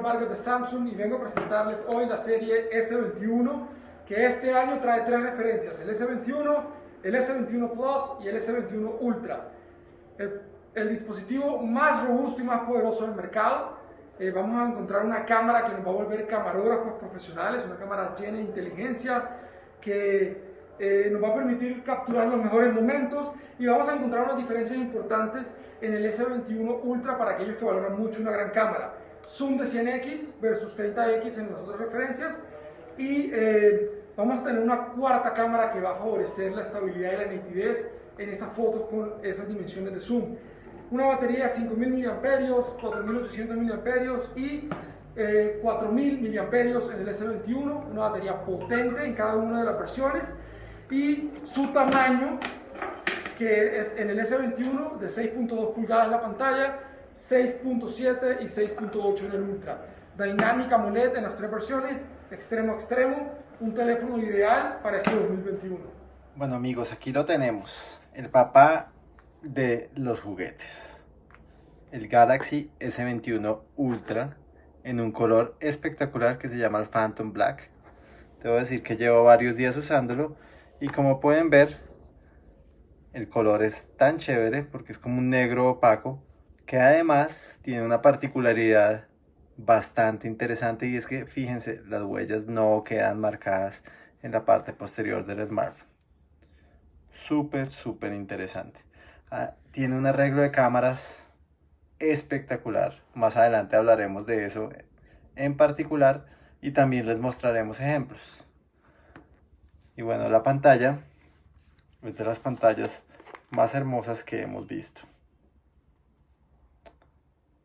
Carlos Vargas de Samsung y vengo a presentarles hoy la serie S21 que este año trae tres referencias, el S21, el S21 Plus y el S21 Ultra. El, dispositivo más robusto y más poderoso del mercado. Eh, vamos a encontrar una cámara que nos va a volver camarógrafos profesionales, una cámara llena de inteligencia que eh, nos va a permitir capturar los mejores momentos y vamos a encontrar unas diferencias importantes en el S21 Ultra para aquellos que valoran mucho una gran cámara. Zoom de 100x versus 30x en las otras referencias. Y eh, vamos a tener una cuarta cámara que va a favorecer la estabilidad y la nitidez en esas fotos con esas dimensiones de zoom. Una batería de 5000 mAh, 4800 mAh y 4000 eh, mAh en el S21, una batería potente en cada una de las versiones. Y su tamaño que es en el S21 de 6.2 pulgadas la pantalla, 6.7 y 6.8 en el Ultra. Dynamic AMOLED en las tres versiones, extremo a extremo, un teléfono ideal para este 2021. Bueno amigos, aquí lo tenemos, el papá de los juguetes. El Galaxy S21 Ultra en un color espectacular que se llama el Phantom Black. Debo decir que llevo varios días usándolo y como pueden ver el color es tan chévere porque es como un negro opaco que además tiene una particularidad bastante interesante y es que fíjense las huellas no quedan marcadas en la parte posterior del smartphone. Súper súper interesante. Ah, tiene un arreglo de cámaras espectacular. Más adelante hablaremos de eso en particular y también les mostraremos ejemplos. Y bueno la pantalla es de las pantallas más hermosas que hemos visto.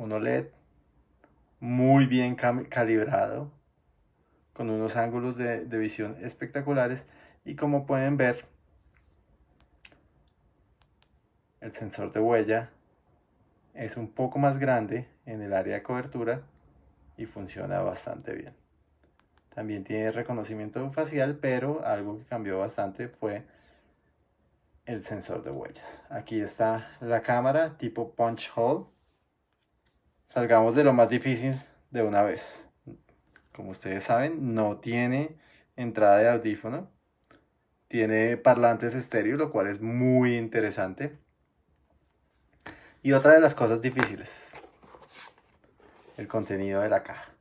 Un OLED muy bien calibrado, con unos ángulos de, de visión espectaculares y como pueden ver, el sensor de huella es un poco más grande en el área de cobertura y funciona bastante bien. También tiene reconocimiento facial, pero algo que cambió bastante fue el sensor de huellas. Aquí está la cámara tipo punch hole. Salgamos de lo más difícil de una vez. Como ustedes saben, no tiene entrada de audífono. Tiene parlantes estéreo, lo cual es muy interesante. Y otra de las cosas difíciles, el contenido de la caja.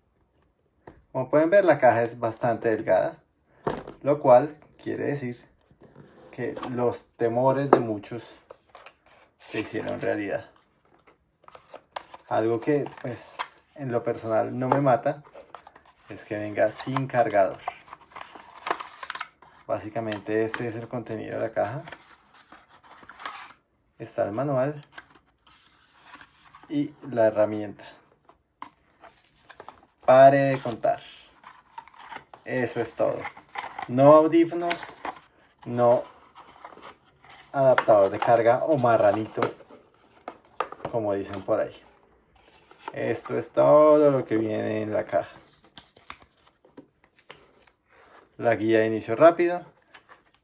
Como pueden ver, la caja es bastante delgada, lo cual quiere decir los temores de muchos se hicieron realidad. Algo que pues en lo personal no me mata es que venga sin cargador. Básicamente este es el contenido de la caja. Está el manual y la herramienta. Pare de contar. Eso es todo. No audífonos, no adaptador de carga o marranito, como dicen por ahí. Esto es todo lo que viene en la caja. La guía de inicio rápido,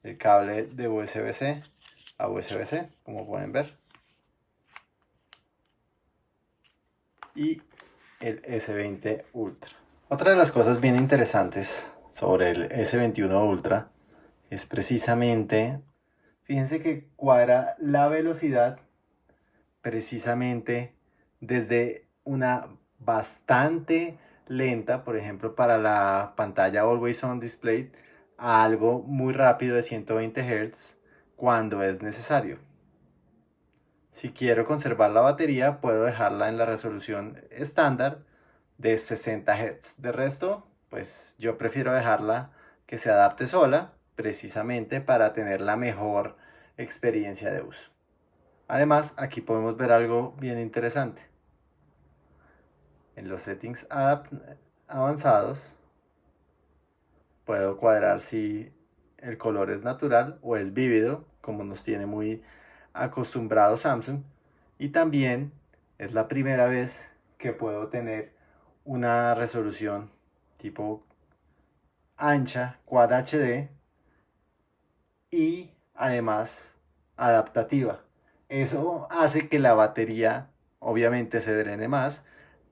el cable de USB-C a USB-C, como pueden ver. Y el S20 Ultra. Otra de las cosas bien interesantes sobre el S21 Ultra es precisamente Fíjense que cuadra la velocidad precisamente desde una bastante lenta, por ejemplo para la pantalla Always On Display, a algo muy rápido de 120 Hz cuando es necesario. Si quiero conservar la batería, puedo dejarla en la resolución estándar de 60 Hz. De resto, pues yo prefiero dejarla que se adapte sola precisamente para tener la mejor experiencia de uso. Además, aquí podemos ver algo bien interesante. En los settings avanzados, puedo cuadrar si el color es natural o es vívido, como nos tiene muy acostumbrado Samsung. Y también es la primera vez que puedo tener una resolución tipo ancha, Quad HD y además adaptativa. Eso hace que la batería obviamente se drene más,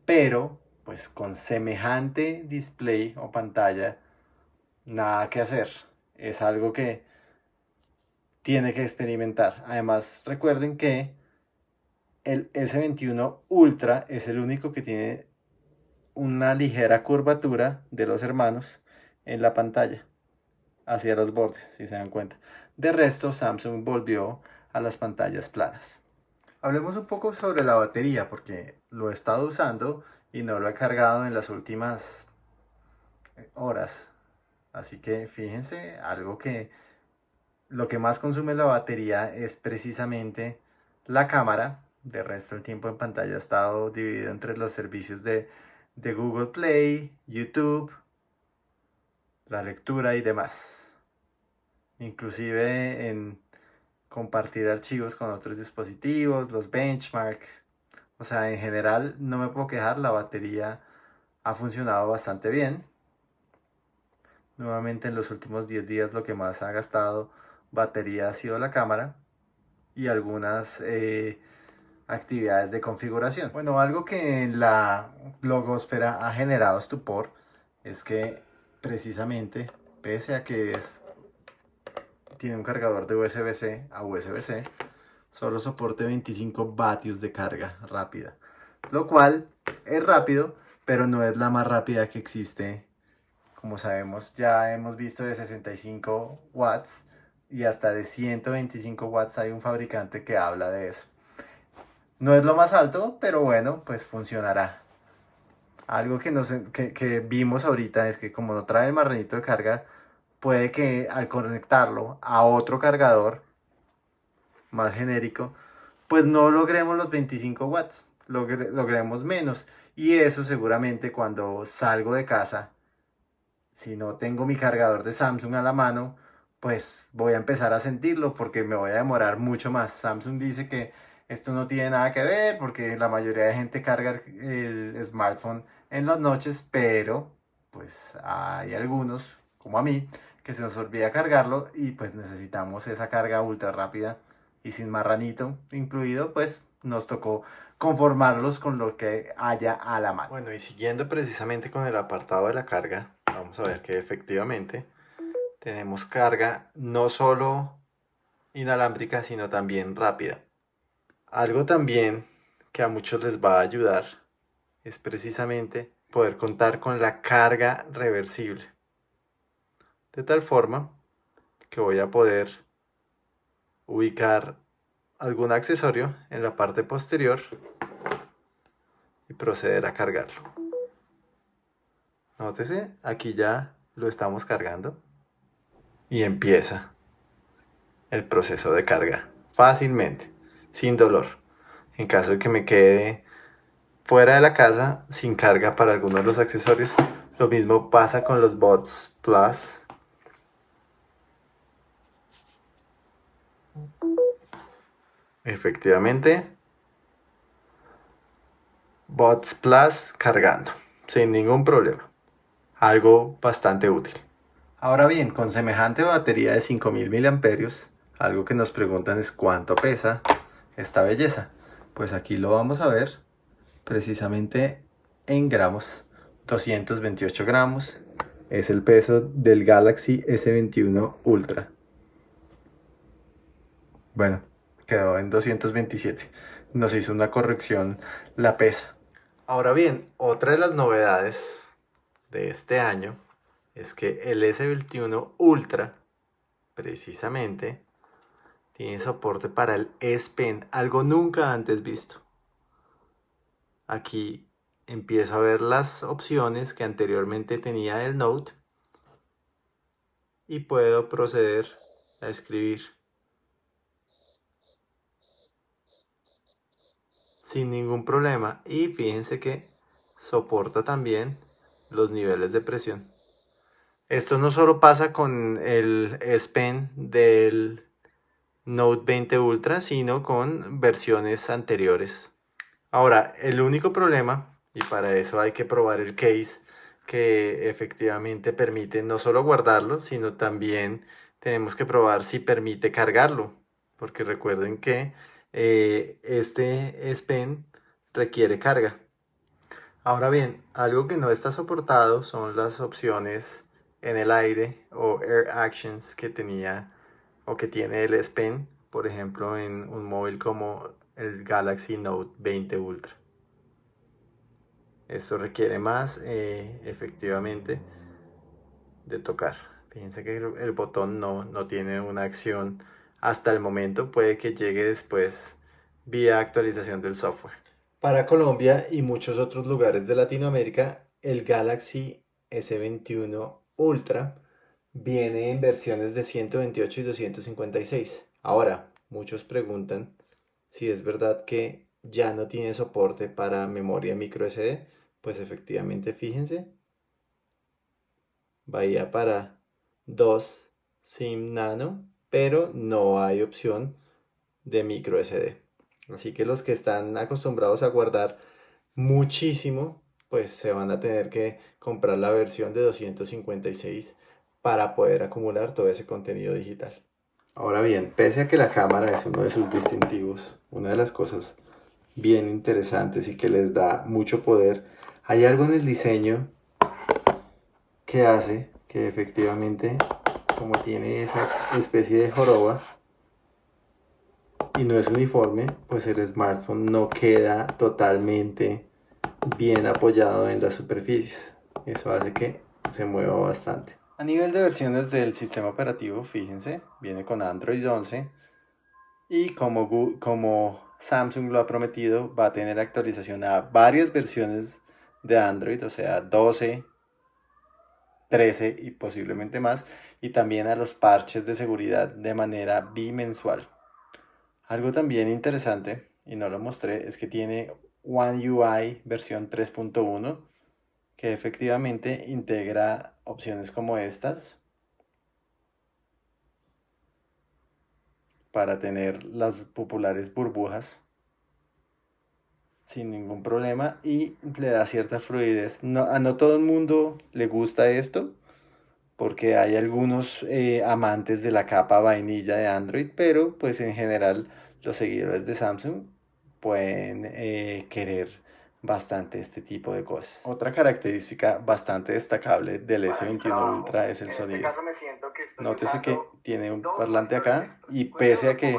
pero pues con semejante display o pantalla, nada que hacer. Es algo que tiene que experimentar. Además, recuerden que el S21 Ultra es el único que tiene una ligera curvatura de los hermanos en la pantalla hacia los bordes, si se dan cuenta. De resto, Samsung volvió a las pantallas planas. Hablemos un poco sobre la batería, porque lo he estado usando y no lo he cargado en las últimas eh, horas. Así que fíjense, algo que lo que más consume la batería es precisamente la cámara. De resto, el tiempo en pantalla ha estado dividido entre los servicios de, de Google Play, YouTube, la lectura y demás. Inclusive en compartir archivos con otros dispositivos, los benchmarks. O sea, en general no me puedo quejar, la batería ha funcionado bastante bien. Nuevamente en los últimos 10 días lo que más ha gastado batería ha sido la cámara y algunas eh, actividades de configuración. Bueno, algo que en la blogosfera ha generado estupor es que precisamente, pese a que es, tiene un cargador de USB-C a USB-C, solo soporte 25 vatios de carga rápida, lo cual es rápido, pero no es la más rápida que existe. Como sabemos, ya hemos visto de 65 watts y hasta de 125 watts hay un fabricante que habla de eso. No es lo más alto, pero bueno, pues funcionará. Algo que, nos, que, vimos ahorita es que como no trae el marranito de carga, puede que al conectarlo a otro cargador más genérico, pues no logremos los 25 watts, logremos menos. Y eso seguramente cuando salgo de casa, si no tengo mi cargador de Samsung a la mano, pues voy a empezar a sentirlo porque me voy a demorar mucho más. Samsung dice que esto no tiene nada que ver porque la mayoría de gente carga el smartphone en las noches, pero pues hay algunos, como a mí, que se nos olvida cargarlo y pues necesitamos esa carga ultra rápida y sin marranito incluido, pues nos tocó conformarlos con lo que haya a la mano. Bueno, y siguiendo precisamente con el apartado de la carga, vamos a ver que efectivamente tenemos carga no solo inalámbrica, sino también rápida. Algo también que a muchos les va a ayudar es precisamente poder contar con la carga reversible. De tal forma que voy a poder ubicar algún accesorio en la parte posterior y proceder a cargarlo. Nótese, aquí ya lo estamos cargando y empieza el proceso de carga fácilmente sin dolor. En caso de que me quede fuera de la casa sin carga para alguno de los accesorios, lo mismo pasa con los Bots Plus. Efectivamente, Bots Plus cargando, sin ningún problema. Algo bastante útil. Ahora bien, con semejante batería de 5000 mAh, algo que nos preguntan es cuánto pesa esta belleza? Pues aquí lo vamos a ver precisamente en gramos. 228 gramos es el peso del Galaxy S21 Ultra. Bueno, quedó en 227. Nos hizo una corrección la pesa. Ahora bien, otra de las novedades de este año es que el S21 Ultra, precisamente, tiene soporte para el S Pen, algo nunca antes visto. Aquí empiezo a ver las opciones que anteriormente tenía el Note y puedo proceder a escribir sin ningún problema y fíjense que soporta también los niveles de presión. Esto no solo pasa con el S Pen del Note 20 Ultra, sino con versiones anteriores. Ahora, el único problema, y para eso hay que probar el case, que efectivamente permite no solo guardarlo, sino también tenemos que probar si permite cargarlo, porque recuerden que eh, este S Pen requiere carga. Ahora bien, algo que no está soportado son las opciones en el aire o Air Actions que tenía o que tiene el S Pen, por ejemplo, en un móvil como el Galaxy Note 20 Ultra. Esto requiere más, eh, efectivamente, de tocar. Fíjense que el, botón no, no tiene una acción hasta el momento, puede que llegue después vía actualización del software. Para Colombia y muchos otros lugares de Latinoamérica, el Galaxy S21 Ultra viene en versiones de 128 y 256. Ahora, muchos preguntan si es verdad que ya no tiene soporte para memoria micro SD. Pues efectivamente, fíjense, vaya para 2 SIM nano, pero no hay opción de micro SD. Así que los que están acostumbrados a guardar muchísimo, pues se van a tener que comprar la versión de 256 para poder acumular todo ese contenido digital. Ahora bien, pese a que la cámara es uno de sus distintivos, una de las cosas bien interesantes y que les da mucho poder, hay algo en el diseño que hace que efectivamente, como tiene esa especie de joroba y no es uniforme, pues el smartphone no queda totalmente bien apoyado en las superficies. Eso hace que se mueva bastante. A nivel de versiones del sistema operativo, fíjense, viene con Android 11 y como, como Samsung lo ha prometido, va a tener actualización a varias versiones de Android, o sea, 12, 13 y posiblemente más, y también a los parches de seguridad de manera bimensual. Algo también interesante, y no lo mostré, es que tiene One UI versión 3.1 que efectivamente integra opciones como estas para tener las populares burbujas sin ningún problema y le da cierta fluidez. No, a no todo el mundo le gusta esto porque hay algunos eh, amantes de la capa vainilla de Android, pero pues en general los seguidores de Samsung pueden eh, querer bastante este tipo de cosas. Otra característica bastante destacable del S21 Ultra es el este sonido. Nótese que tiene un parlante acá y pese a que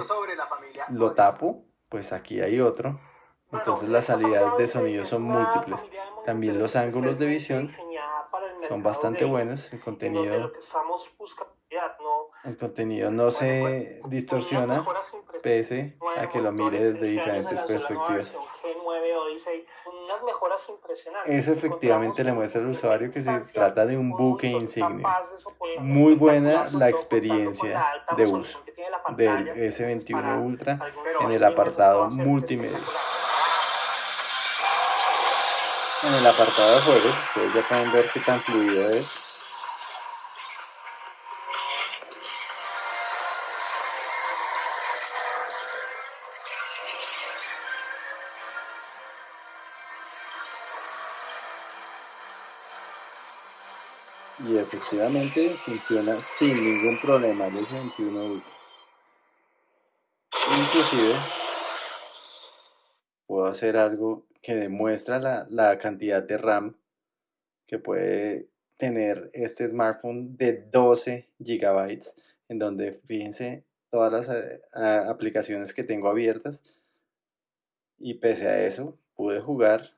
lo tapo, pues aquí hay otro. Entonces las salidas de sonido son múltiples. También los ángulos de visión son bastante buenos. El contenido, el contenido no se distorsiona pese a que lo mire desde diferentes perspectivas. Eso efectivamente le muestra al usuario que se trata de un buque insignia. Muy buena la experiencia de uso del S21 Ultra en el apartado multimedia. En el apartado de juegos, ustedes ya pueden ver qué tan fluido es y efectivamente funciona sin ningún problema el S21 Ultra. Inclusive puedo hacer algo que demuestra la, la cantidad de RAM que puede tener este smartphone de 12 GB en donde fíjense todas las eh, aplicaciones que tengo abiertas y pese a eso pude jugar,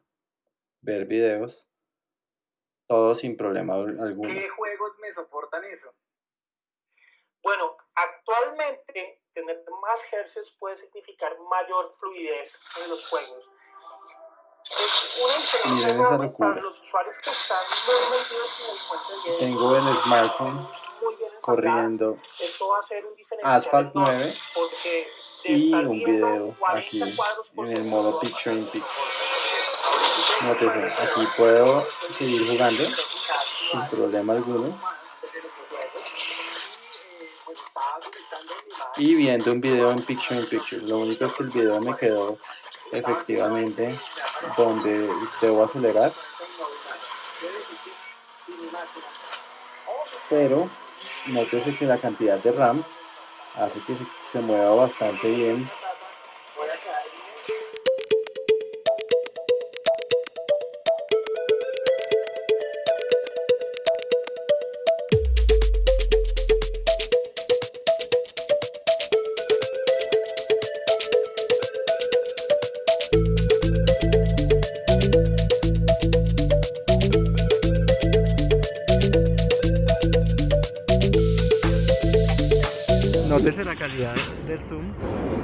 ver videos todo sin problema alguno. ¿Qué juegos me soportan eso? Bueno, actualmente tener más hercios puede significar mayor fluidez en los juegos. Miren esa locura. los que están en el Tengo el smartphone corriendo Asphalt 9 y un video aquí en el modo Picture in Picture. Nótese, aquí puedo seguir jugando sin problema alguno. Y viendo un video en Picture in Picture. Lo único es que el video me quedó efectivamente donde debo acelerar. Pero nótese que la cantidad de RAM hace que se, se mueva bastante bien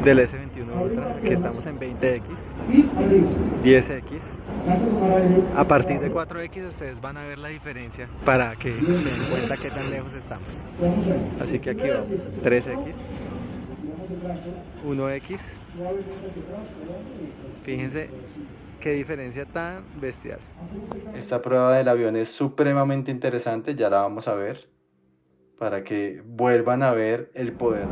del S21 Ultra, que estamos en 20x, 10x. A partir de 4x ustedes van a ver la diferencia para que se den cuenta qué tan lejos estamos. Así que aquí vamos, 3x, 1x. Fíjense qué diferencia tan bestial. Esta prueba del avión es supremamente interesante, ya la vamos a ver para que vuelvan a ver el poder.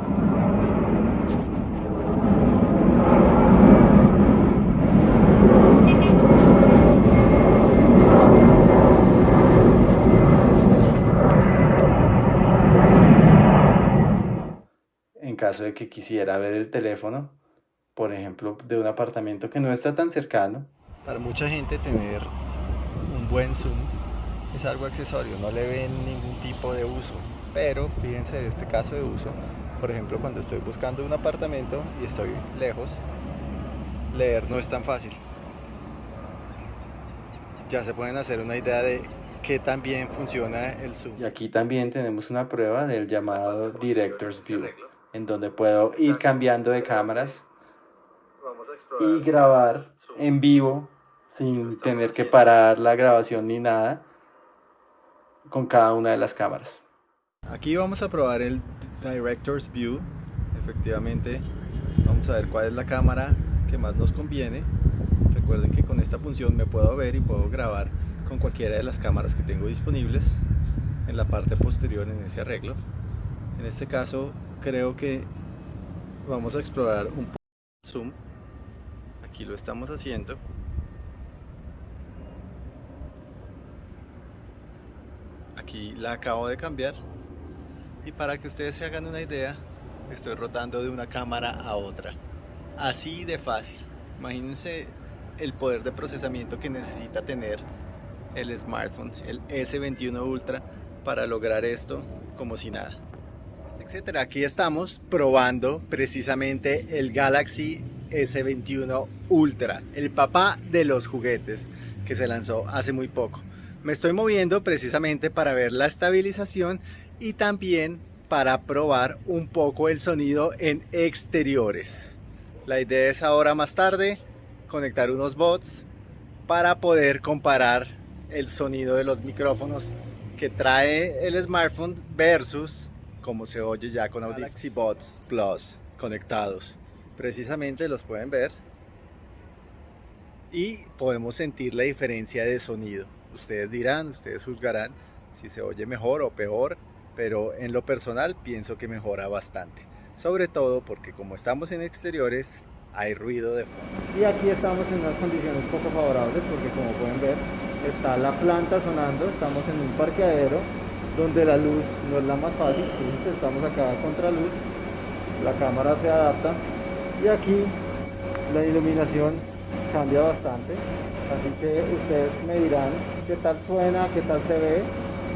Caso de que quisiera ver el teléfono, por ejemplo, de un apartamento que no está tan cercano, para mucha gente tener un buen zoom es algo accesorio, no le ven ningún tipo de uso. Pero fíjense de este caso de uso por ejemplo cuando estoy buscando un apartamento y estoy lejos leer no es tan fácil. Ya se pueden hacer una idea de qué tan bien funciona el zoom. Y aquí también tenemos una prueba del llamado director's view en donde puedo ir cambiando de cámaras y grabar en vivo sin tener que parar la grabación ni nada con cada una de las cámaras. Aquí vamos a probar el Director's View. Efectivamente, vamos a ver cuál es la cámara que más nos conviene. Recuerden que con esta función me puedo ver y puedo grabar con cualquiera de las cámaras que tengo disponibles en la parte posterior en ese arreglo. En este caso, creo que vamos a explorar un poco zoom. Aquí lo estamos haciendo. Aquí la acabo de cambiar y para que ustedes se hagan una idea estoy rotando de una cámara a otra así de fácil imagínense el poder de procesamiento que necesita tener el smartphone el S21 Ultra para lograr esto como si nada etcétera aquí estamos probando precisamente el Galaxy S21 Ultra el papá de los juguetes que se lanzó hace muy poco me estoy moviendo precisamente para ver la estabilización y también para probar un poco el sonido en exteriores. La idea es ahora más tarde conectar unos bots para poder comparar el sonido de los micrófonos que trae el smartphone versus como se oye ya con Galaxy Bots Plus conectados. Precisamente los pueden ver y podemos sentir la diferencia de sonido. Ustedes dirán, ustedes juzgarán si se oye mejor o peor pero en lo personal pienso que mejora bastante. Sobre todo porque como estamos en exteriores hay ruido de fondo. Y aquí estamos en unas condiciones poco favorables porque como pueden ver está la planta sonando, estamos en un parqueadero donde la luz no es la más fácil, fíjense estamos acá contra luz, la cámara se adapta y aquí la iluminación cambia bastante, así que ustedes me dirán qué tal suena, qué tal se ve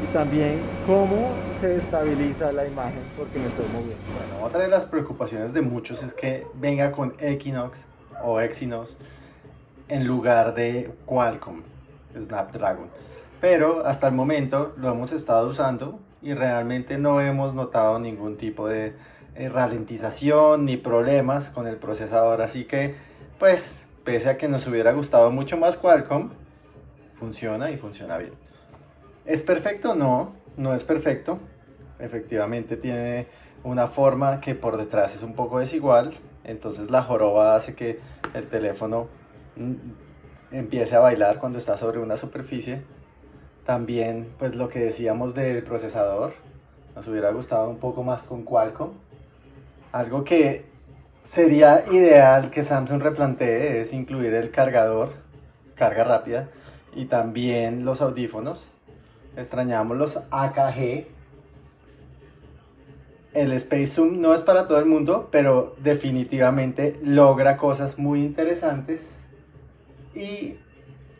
y también cómo se estabiliza la imagen porque me estoy moviendo. Bueno, otra de las preocupaciones de muchos es que venga con Equinox o Exynos en lugar de Qualcomm Snapdragon. Pero hasta el momento lo hemos estado usando y realmente no hemos notado ningún tipo de eh, ralentización ni problemas con el procesador. Así que, pues, pese a que nos hubiera gustado mucho más Qualcomm, funciona y funciona bien. ¿Es perfecto? No, no es perfecto. Efectivamente tiene una forma que por detrás es un poco desigual. Entonces la joroba hace que el teléfono mm, empiece a bailar cuando está sobre una superficie. También, pues lo que decíamos del procesador, nos hubiera gustado un poco más con Qualcomm. Algo que sería ideal que Samsung replantee es incluir el cargador, carga rápida, y también los audífonos extrañamos los AKG. El Space Zoom no es para todo el mundo, pero definitivamente logra cosas muy interesantes. Y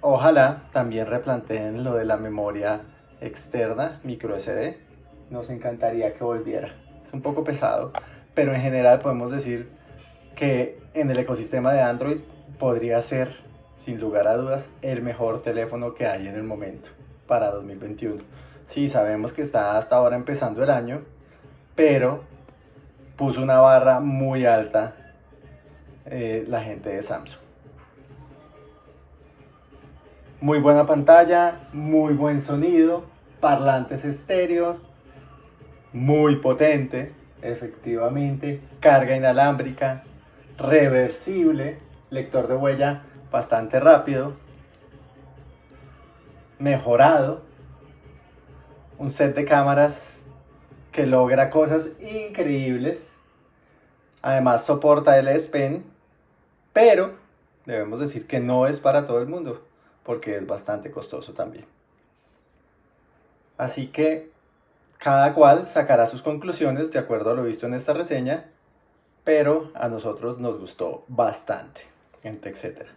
ojalá también replanteen lo de la memoria externa, micro SD. Nos encantaría que volviera. Es un poco pesado, pero en general podemos decir que en el ecosistema de Android podría ser, sin lugar a dudas, el mejor teléfono que hay en el momento para 2021. Sí, sabemos que está hasta ahora empezando el año, pero puso una barra muy alta eh, la gente de Samsung. Muy buena pantalla, muy buen sonido, parlantes estéreo, muy potente, efectivamente, carga inalámbrica, reversible, lector de huella bastante rápido, mejorado, un set de cámaras que logra cosas increíbles, además soporta el S Pen, pero debemos decir que no es para todo el mundo, porque es bastante costoso también. Así que cada cual sacará sus conclusiones de acuerdo a lo visto en esta reseña, pero a nosotros nos gustó bastante en TechCetera.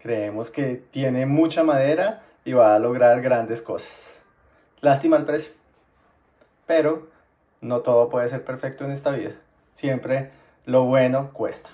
Creemos que tiene mucha madera y va a lograr grandes cosas. Lástima el precio, pero no todo puede ser perfecto en esta vida. Siempre lo bueno cuesta.